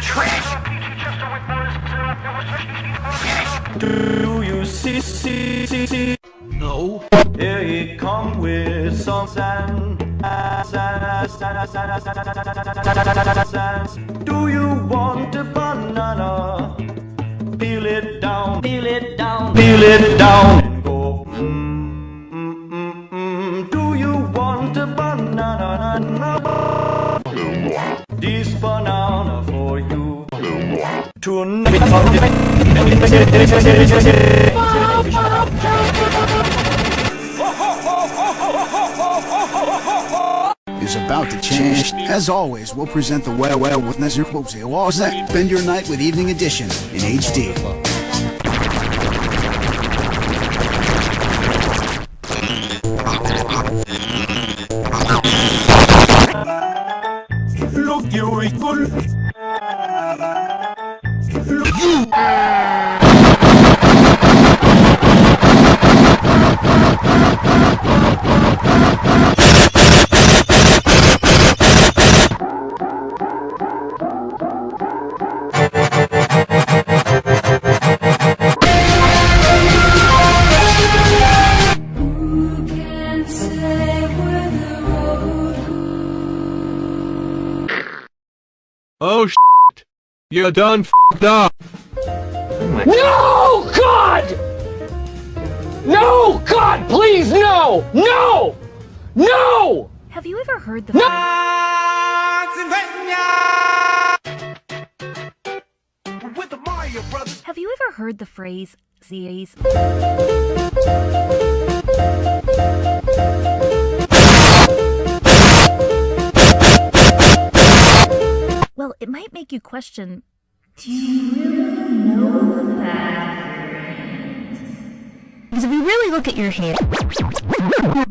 trash. Do you see, see, see, see? No. Here he come with songs and Do you want a banana? Peel it down, peel it down, peel it down is about to change. As always, we'll present the Well Well with Nazir Bobsey. What's that? Spend your night with Evening Edition in HD. Look, you Oh shit. You done f***ed up. No, God! No, God, please, no! No! No! Have you ever heard the With the Mario Brothers. Have you ever heard the phrase series? Well, it might make you question Do you really know that? Because if you really look at your hand,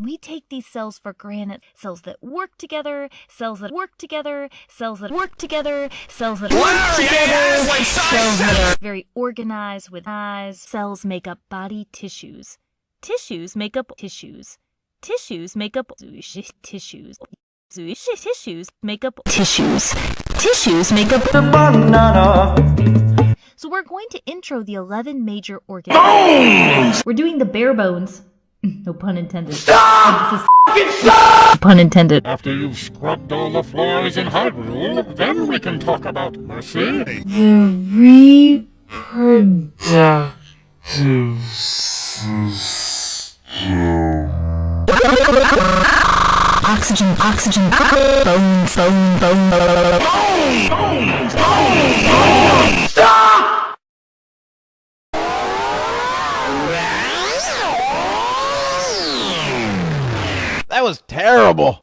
we take these cells for granted. Cells that work together, cells that work together, cells that work together, cells that work together, cells that are very organized with eyes. Cells make up body tissues. Tissues make up tissues. Tissues make up tissues. Tissues make up tissues. Tissues make up the Banana. So we're going to intro the 11 major organs. Bones! We're doing the bare bones. No pun intended. Stop! Stop! Pun intended. After you've scrubbed all the floors in Hyrule, then we can talk about mercy. The Oxygen, oxygen, bone, bone, bone, bone. That was terrible.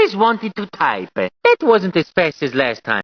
always wanted to type. That wasn't as fast as last time.